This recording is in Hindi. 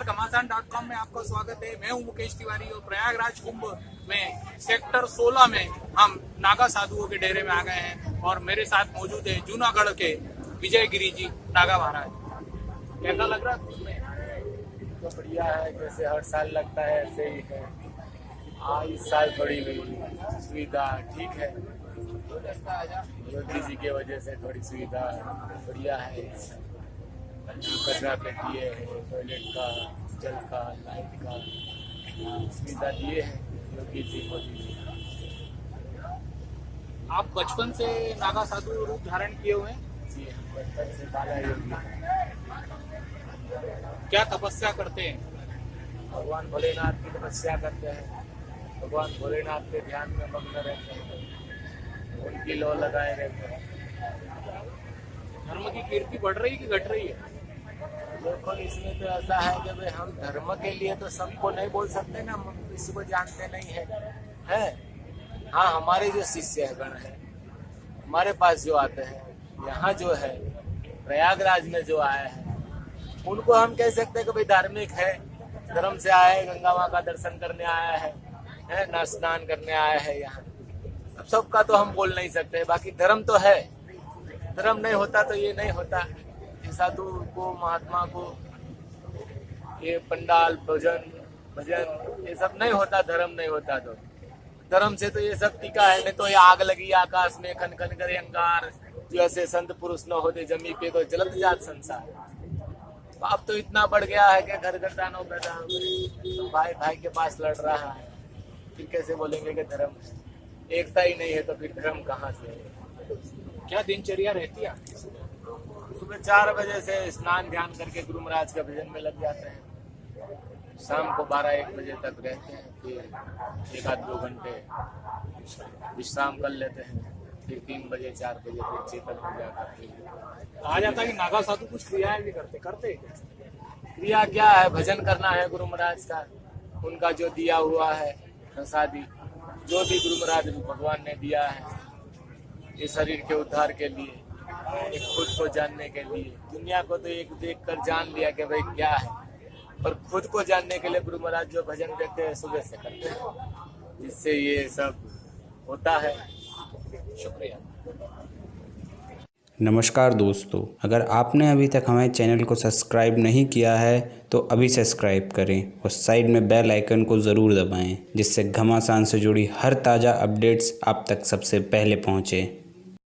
मैदान डॉट कॉम में आपका स्वागत है। मैं हूँ मुकेश तिवारी और प्रयागराज कुंभ में सेक्टर 16 में हम नागा साधुओं के डेरे में आ गए हैं और मेरे साथ मौजूद है जूनागढ़ के विजय गिरी जी नागा महाराज। कैसा लग रहा है तो बढ़िया है जैसे हर साल लगता है ऐसे ही है। हाँ इस साल थोड़ी सुविधा ठीक है। योगी जी की वजह से थोड़ी सुविधा बढ़िया है। कचरा पेटी है टॉयलेट का जल का लाइट का सुविधा दिए हैं योगी जी मोदी जी। आप बचपन से नागा साधु रूप धारण किए हुए हैं? जी हम बचपन से बाला योगी क्या तपस्या करते हैं? भगवान भोलेनाथ की तपस्या करते हैं। भगवान भोलेनाथ के ध्यान में मग्न रहते हैं। उनकी लो लगाए रहते हैं। धर्म की कीर्ति बढ़ रही है कि घट रही है? देखो, इसमें तो ऐसा है कि भाई हम धर्म के लिए तो सबको नहीं बोल सकते ना, हम किसी को जानते नहीं है। है? हाँ हमारे जो शिष्य गण है, हमारे पास जो आते हैं, यहाँ जो है, प्रयागराज में जो आए हैं, उनको हम कह सकते हैं कि भाई धार्मिक है, धर्म से आए हैं गंगा माँ का दर्शन करने आया है है? ना स्नान करने आया है यहाँ। सबका तो हम बोल नहीं सकते, बाकी धर्म तो है। धर्म नहीं होता तो ये नहीं होता। साधु को, महात्मा को, ये पंडाल, भजन भजन, ये सब नहीं होता, धर्म नहीं होता तो। धर्म से तो ये सब टीका है, नहीं तो ये आग लगी आकाश में खन खन करे अंगार, जो ऐसे संत पुरुष न होते, जमी पे तो जलत जात संसार। अब तो इतना बढ़ गया है कि घर घर दानव पैदा तो भाई भाई के पास लड़ रहा है। फिर कैसे बोलेंगे कि धर्म एकता ही नहीं है तो फिर धर्म कहाँ से क्या दिनचर्या रहती है? सुबह चार बजे से स्नान ध्यान करके गुरु महाराज के भजन में लग जाते हैं। शाम को बारह एक बजे तक रहते हैं फिर एक आध दो घंटे विश्राम कर लेते हैं फिर तीन बजे चार बजे फिर चेतन पूजा करते हैं। कहा जाता है कि नागा साधु कुछ क्रियाएँ भी करते करते? क्रिया क्या है? भजन करना है गुरु महाराज का। उनका जो दिया हुआ है प्रसादी जो भी गुरु महाराज भगवान ने दिया है ये शरीर के उद्धार के लिए। खुद को जानने के लिए। दुनिया को तो एक देख कर जान लिया कि भाई क्या है। पर खुद को जानने के लिए गुरु महाराज जो भजन देते हैं, सुबह से करते हैं। जिससे ये सब होता है। शुक्रिया। नमस्कार दोस्तों। अगर आपने अभी तक हमारे चैनल को सब्सक्राइब नहीं किया है तो अभी सब्सक्राइब करें और साइड में बेल आइकन को ज़रूर दबाएँ, जिससे घमासान से जुड़ी हर ताज़ा अपडेट्स आप तक सबसे पहले पहुँचे।